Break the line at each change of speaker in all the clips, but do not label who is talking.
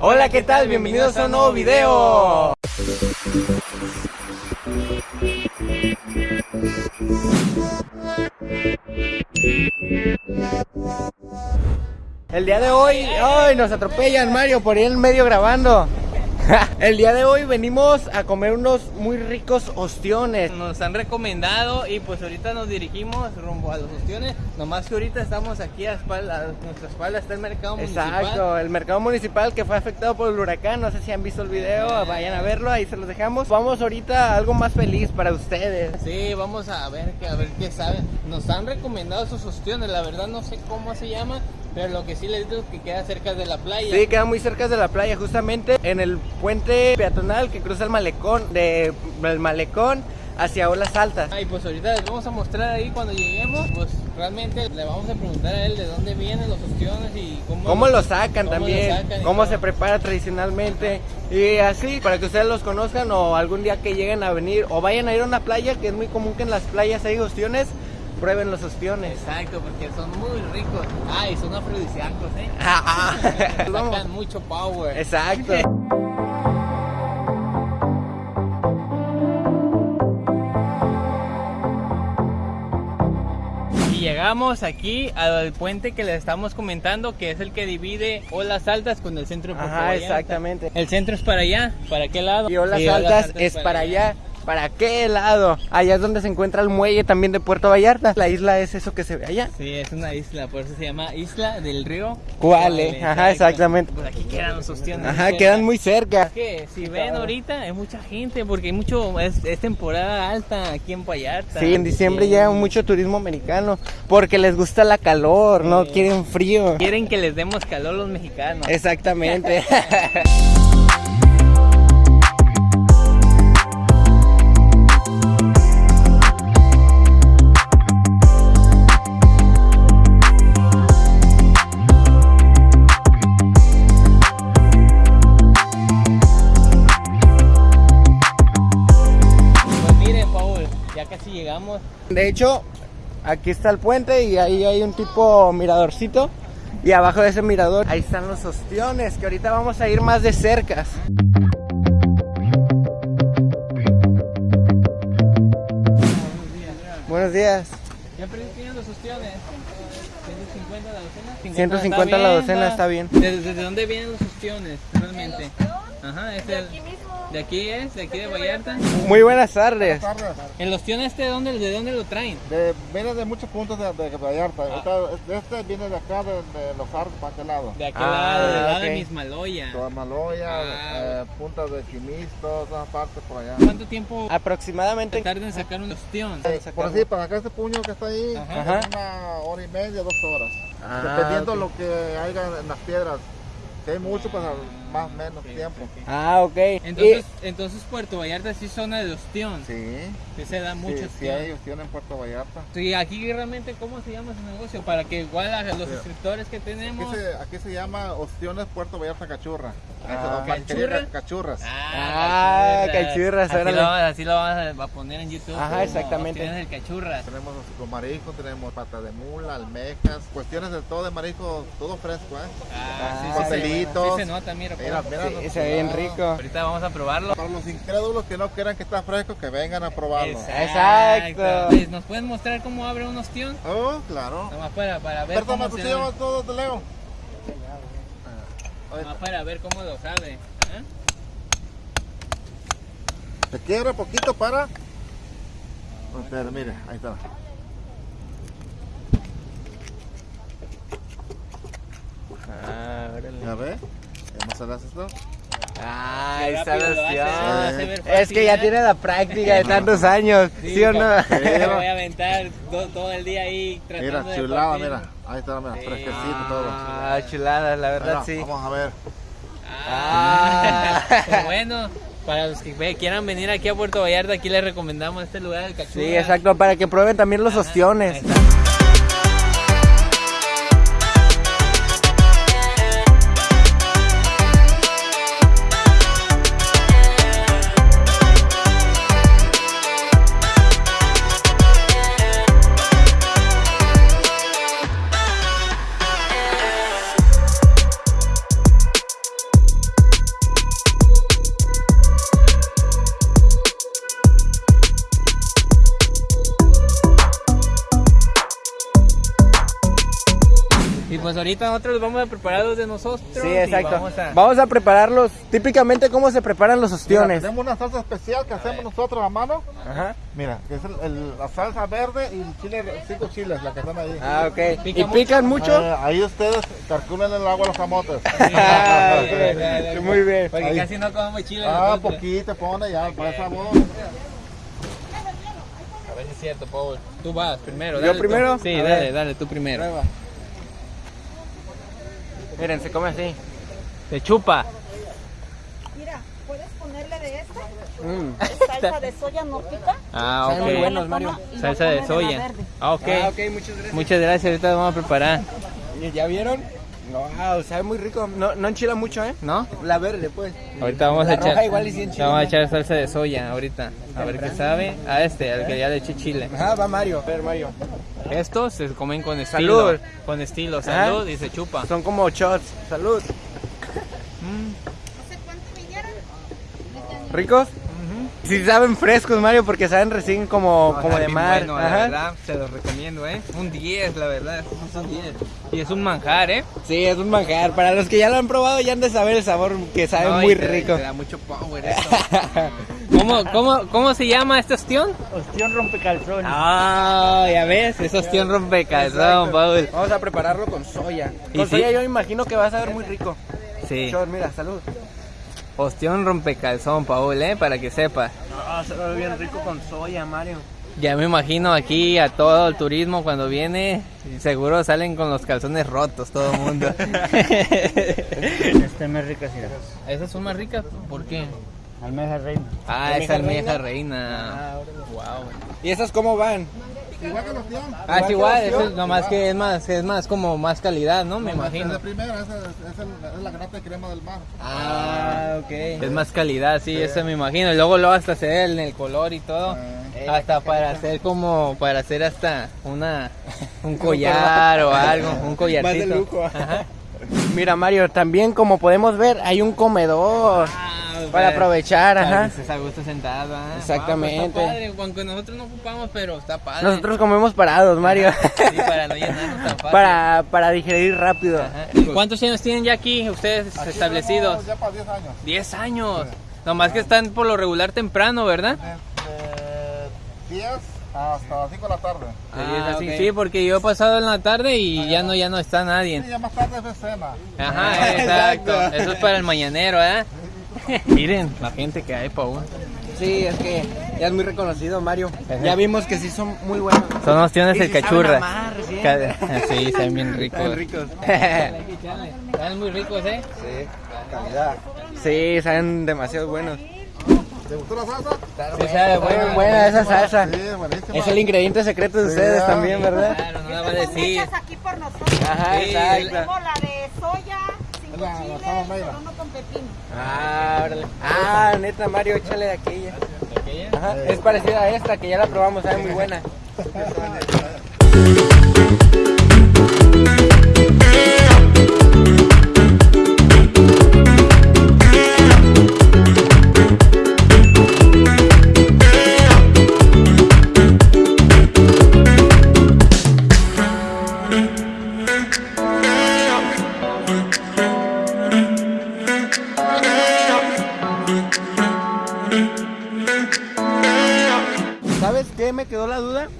Hola, ¿qué tal? Bienvenidos a un nuevo video. El día de hoy, ay, nos atropellan Mario por ir en medio grabando. El día de hoy venimos a comer unos muy ricos ostiones.
Nos han recomendado y pues ahorita nos dirigimos rumbo a los ostiones. Nomás que ahorita estamos aquí a espalda, a nuestra espalda está el mercado municipal.
Exacto, el mercado municipal que fue afectado por el huracán. No sé si han visto el video, vayan a verlo, ahí se los dejamos. Vamos ahorita a algo más feliz para ustedes.
Sí, vamos a ver, a ver qué saben. Nos han recomendado esos ostiones, la verdad no sé cómo se llama, pero lo que sí les digo es que queda cerca de la playa.
Sí, queda muy cerca de la playa, justamente en el puente peatonal que cruza el malecón, de, del malecón hacia olas altas.
Ah, y pues ahorita les vamos a mostrar ahí cuando lleguemos, pues realmente le vamos a preguntar a él de dónde vienen los ostiones y cómo,
¿Cómo lo sacan
cómo
también?
lo sacan
¿Cómo
todo.
se prepara tradicionalmente? Y así, para que ustedes los conozcan o algún día que lleguen a venir o vayan a ir a una playa, que es muy común que en las playas hay ostiones, prueben los ostiones.
Exacto, porque son muy ricos. Ah, y son afrodisíacos, ¿eh?
Ah, ah.
Sacan mucho power.
Exacto.
Y llegamos aquí al puente que les estamos comentando, que es el que divide Olas Altas con el centro de
Ajá, exactamente.
El centro es para allá, ¿para qué lado?
Y olas altas es para allá. ¿Para qué lado? Allá es donde se encuentra el muelle también de Puerto Vallarta. La isla es eso que se ve allá.
Sí, es una isla, por eso se llama Isla del Río
Cuale, ajá, exactamente.
Pues aquí quedan los ostiones.
Ajá, quedan muy cerca.
que si ven ahorita hay mucha gente porque hay mucho es, es temporada alta aquí en Vallarta.
Sí, en diciembre
Aquí
llega mucho turismo americano porque les gusta la calor, no
Sí.
quieren frío.
Quieren que les demos calor los mexicanos.
Exactamente.
casi llegamos.
De hecho, aquí está el puente y ahí hay un tipo miradorcito. Y abajo de ese mirador, ahí están los ostiones, que ahorita vamos a ir más de cercas. Buenos días.
¿Ya tienen los ostiones? 150 la docena.
150 la docena, está bien.
¿Desde, desde dónde vienen los ostiones realmente? Ajá, es el, de aquí es, de aquí de Vallarta.
Muy buenas tardes.
¿El ostión este de dónde, de dónde lo traen?
De, viene de muchos puntos de, de Vallarta. Este, este viene de acá, de, de los Arcos, para aquel lado.
De aquel
Ah,
lado, del lado de
ok.
Mismaloya.
Toamaloya,
Ah.
eh, puntas de Chimisto, todas partes por allá.
¿Cuánto tiempo
Aproximadamente.
tarda en sacar un ostión?
Eh, por así, para acá este puño que está ahí,
Ajá.
es una hora y media, dos horas.
Ah,
Dependiendo
ok.
lo que haya en las piedras. Si hay mucho, pues más o menos tiempo.
Ah, ok.
Entonces, entonces Puerto Vallarta sí es zona de ostión.
Sí,
Que se da mucho
sí, sí
ostión.
hay opción en Puerto Vallarta.
Sí, aquí realmente, ¿cómo se llama ese negocio? Para que igual a los
Sí.
suscriptores que
Aquí
tenemos...
se, aquí se llama Opciones Puerto Vallarta Cachurra.
Ah.
Cachurras.
Ah, cachurras,
así lo, así lo vamos a poner en YouTube.
Ajá, exactamente.
opciones del cachurras.
Tenemos con marisco, tenemos pata de mula, almejas, cuestiones de todo de marisco, todo fresco, ¿eh?
Ah, sí,
Ah,
sí, se-
papelitos.
sí se nota, mira.
Mira, mira,
Sí, se ve bien
cuidado.
rico.
Ahorita vamos a probarlo.
Para los incrédulos que no quieran que está fresco, que vengan a probarlo.
Exacto.
Pues, ¿Nos pueden mostrar cómo abre un ostión?
Oh, claro.
Nomás para, para ver
Perdón,
cómo
¿tú
se
sí llevas todo de Leo?
Nomás para ver cómo lo sabe. ¿eh?
Se quiebra poquito para... Espera, mire, ahí está.
Ah, órale.
¿Ya ve? ¿Cómo se le hace esto?
Ah,
hace ver
Es que ya
¿eh?
tiene la práctica de tantos años, ¿sí, o no?
me voy a aventar todo, todo el día ahí tratando
Mira,
de
chulada,
partir.
mira. Ahí está, mira,
Sí.
fresquecito todo.
Ah, chulada, la verdad
Mira,
sí.
Vamos a ver.
Ah,
Ah.
pues bueno, para los que quieran venir aquí a Puerto Vallarta, aquí les recomendamos este lugar del Cachurra.
Sí, exacto, para que prueben también los
Ajá,
ostiones.
exacto. Pues ahorita nosotros vamos a preparar los de nosotros.
Sí, exacto.
Vamos a...
Vamos a prepararlos. Típicamente, ¿cómo se preparan los
Mira,
ostiones?
tenemos una salsa especial que hacemos nosotros a mano.
Ajá.
Mira, que es el- el- la salsa verde y el chile, cinco chiles, la que están ahí.
Ah, ok.
¿Pica
¿Y pican mucho?
Eh, ahí ustedes calculen el agua a los camotes.
Ah, ok. Muy bien.
Porque
Ahí.
casi no comemos chile.
ah,
nosotros.
poquito, pone ya, para sabor.
A ver si es cierto, Paul. Tú vas primero.
¿Yo
dale tú.
primero?
Sí,
A
dale,
ver.
dale, tú primero.
Prueba. Miren, se come así.
Te chupa.
Mira, ¿puedes ponerle de esta?
Mm.
Salsa de soya no pica.
Ah,
Saben muy
ok.
buenos, Mario.
Salsa de soya.
verde.
Ah, ok.
Ah, ok, muchas gracias.
Muchas gracias, ahorita lo vamos a preparar.
¿Ya vieron? Wow, sabe muy rico. No, no enchila mucho, ¿eh?
¿No?
La verde, pues.
Ahorita vamos
La
a echar.
igual y.
Vamos a echar salsa de soya ahorita. A ver qué sabe. A este, al que ya le eché chile.
Ajá, va Mario. A ver, Mario.
Estos se comen con estilo.
Salud.
Con estilo, salud y se chupa.
Son como shots. Salud.
¿Hace cuánto vinieron?
¿Ricos? Sí saben frescos, Mario, porque saben recién como, como de mar.
Bueno, la verdad, se los recomiendo, ¿eh? Un 10, la verdad. Es un 10. Y es un manjar, ¿eh?
Sí, es un manjar. Para los que ya lo han probado, ya han de saber el sabor que sabe
No,
muy
te-
rico.
te da mucho power esto. ¿Cómo, cómo, ¿Cómo se llama este ostión?
Ostión rompecalzón.
Ah, ya ves, es ostión rompecalzón. Paul.
Vamos a prepararlo con soya.
¿Y
Con
sí?
soya yo me imagino que va a saber muy rico.
Sí,
Shot, mira, salud.
ostión rompecalzón, Paul, ¿eh? Para que sepas.
Ah, sabe bien rico con soya, Mario.
Ya me imagino aquí a todo el turismo cuando viene, seguro salen con los calzones rotos todo el mundo.
Este es más rica, sí.
¿Esas son más ricas? ¿Por qué?
Almeja reina.
Ah,
¿Almeja
es almeja
reina?
reina. Wow.
¿Y esas cómo van?
Igual que los tíos.
Ah, es
que
igual, es nomás que es más, es más como más calidad, ¿no? Me
Es
imagino.
primera, esa es, es el- es la grata de crema del mar.
Ah, ok.
Es más calidad, sí, eso me imagino. Y luego lo hasta se ve en el color y todo.
Eh,
Hasta para hacer como, para hacer hasta una, un collar o algo, un collarcito.
Más de lujo.
Ajá.
Mira, Mario, también como podemos ver, hay un comedor para aprovechar,
Para
ajá.
que estés a gusto sentado. ah.
Exactamente.
Ah, pues está padre, aunque nosotros no ocupamos, pero está padre.
Nosotros comemos parados, Mario.
Sí, para no llenarnos tan fácil.
para, para digerir rápido.
Ajá. ¿Y ¿Cuántos años tienen ya aquí ustedes
Aquí
establecidos?
Ya para 10 años.
10 años. Nomás que están por lo regular temprano, ¿verdad?
De 10 hasta las 5 de la tarde.
De 10 a
Ah,
cinco.
ok.
Sí, porque yo he pasado en la tarde y ya no, ya no está
Sí,
nadie.
ya más tarde es cena.
Ajá, exacto.
Exacto.
Eso es para el mañanero, ¿eh? Miren la gente que hay, Paul.
Sí, es que ya es muy reconocido, Mario. Ya vimos que sí son muy buenos.
Son opciones el
si saben
cachurra.
amar,
Sí, saben bien ricos.
Están ricos.
Están muy ricos, ¿eh?
sí, calidad. Sí, saben demasiado buenos.
¿Te gustó la salsa?
Sí, sabe
Muy
bueno.
buena esa salsa.
Sí.
Es el ingrediente secreto de ustedes
Sí,
también, ¿verdad?
Claro, no la va a decir.
hechas aquí por nosotros.
Ajá,
Sí,
exacto.
Tenemos la de soya,
La-
chile, no con pepino.
Ah, órale. Ah, neta, Mario, échale de aquella.
¿Aquella?
Ajá, es parecida a esta, que ya la probamos, sabe muy buena.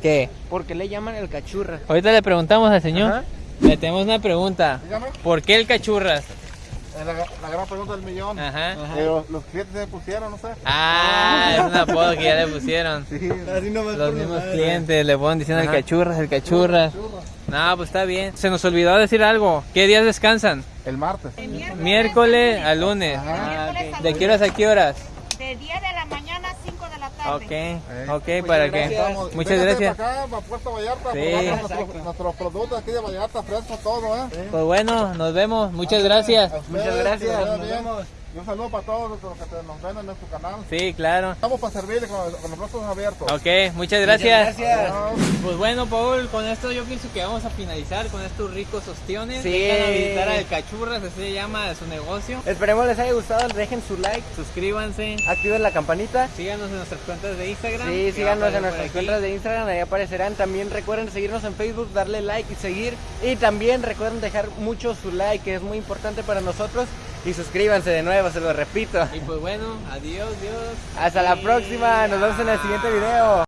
¿Qué? ¿Por qué le llaman el cachurra?
Ahorita le preguntamos al señor.
Ajá.
Le tenemos una pregunta.
Dígame.
¿Por qué el cachurras?
Es la, la gran pregunta del millón.
Ajá.
Pero los clientes se pusieron, no sé.
Ah, es un apodo que ya le pusieron.
Sí.
Así nomás
Los mismos clientes le ponen diciendo el cachurras, el cachurras. No, pues está bien. Se nos olvidó decir algo. ¿Qué días descansan?
El martes.
Miércoles,
Miércoles a lunes.
De miércoles a
¿De qué horas a qué horas?
De 10 de la mañana a 5 de la tarde.
Ok, ok, para que. Muchas gracias.
para acá, para Puerto Vallarta,
Sí.
nuestros, nuestros productos aquí de Vallarta, fresco todo, ¿eh?
Pues bueno, nos vemos. Muchas gracias.
Muchas gracias, nos vemos.
Y un saludo para todos los que te- nos ven en nuestro canal.
Sí, claro.
Estamos para servirle con, con los brazos abiertos.
Ok, muchas gracias.
gracias.
Adiós.
Pues bueno, Paul, con esto yo pienso que vamos a finalizar con estos ricos ostiones.
Sí.
Vengan a visitar al Cachurras, así se llama su negocio.
Esperemos les haya gustado, dejen su like,
Suscríbanse,
activen la campanita.
síganos en nuestras cuentas de Instagram.
Sí, síganos en nuestras cuentas de Instagram, ahí aparecerán. También recuerden seguirnos en Facebook, darle like y seguir. Y también recuerden dejar mucho su like, que es muy importante para nosotros y suscríbanse de nuevo, se lo repito.
Y pues bueno, adiós, Dios.
Hasta la próxima, nos vemos en el siguiente video.